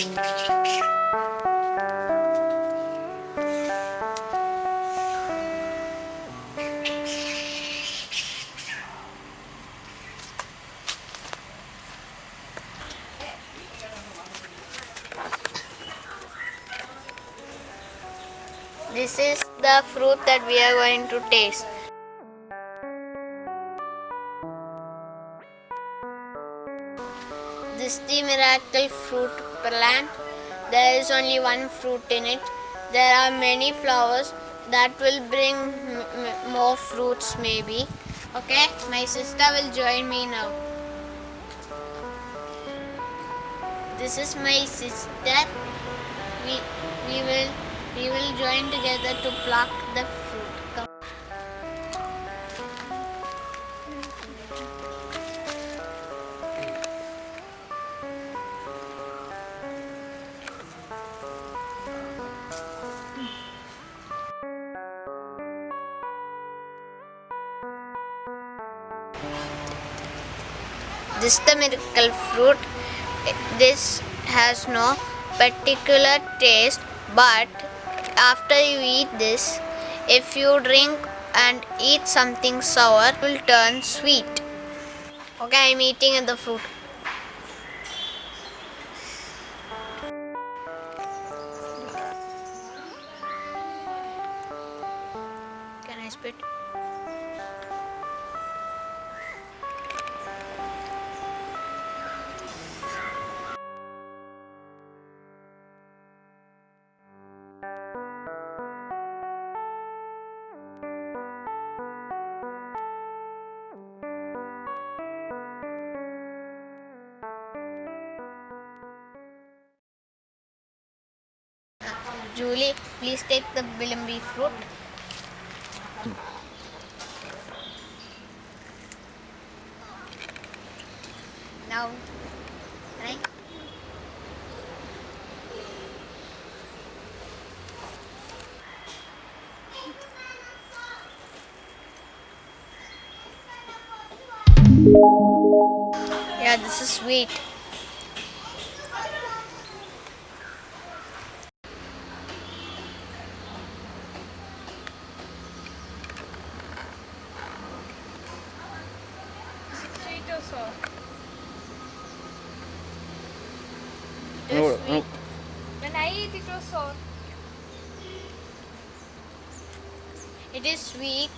This is the fruit that we are going to taste. This is the miracle fruit plant. There is only one fruit in it. There are many flowers that will bring more fruits maybe. Okay, my sister will join me now. This is my sister. We we will we will join together to pluck the fruit. This is the miracle fruit. This has no particular taste, but after you eat this, if you drink and eat something sour, it will turn sweet. Okay, I'm eating the fruit. Can I spit? Julie, please take the bilimbi fruit. Now, right? Yeah, this is sweet. Sweet or sour? It No, is no. When I eat it was sour. It is sweet.